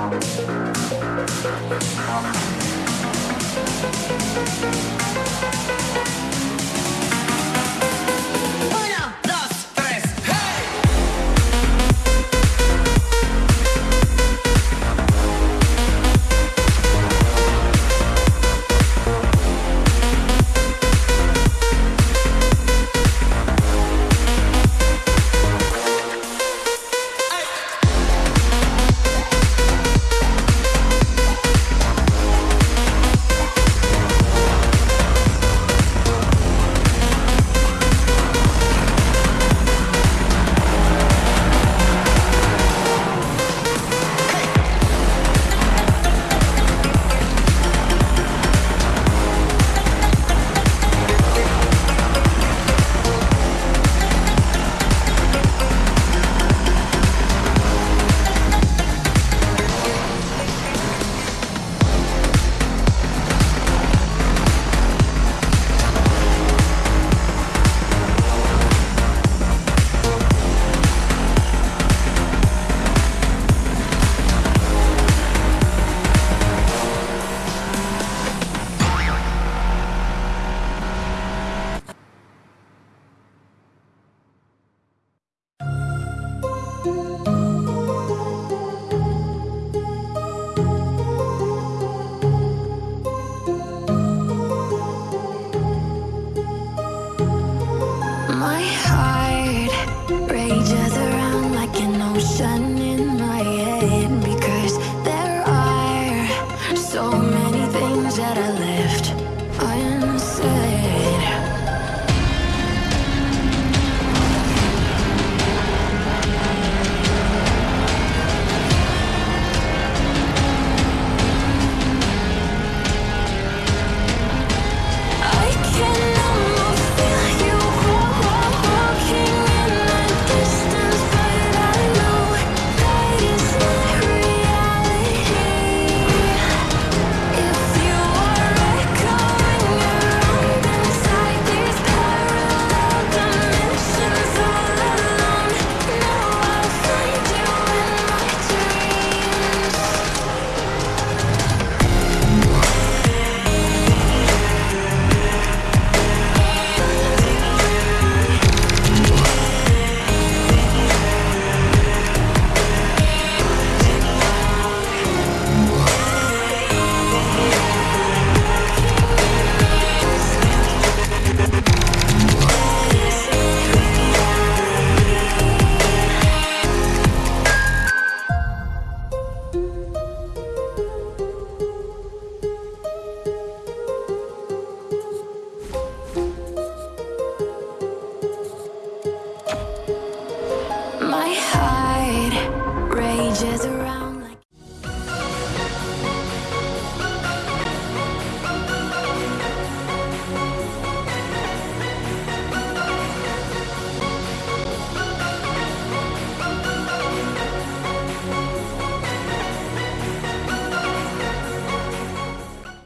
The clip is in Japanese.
Thank you. that I left. I am sad. There's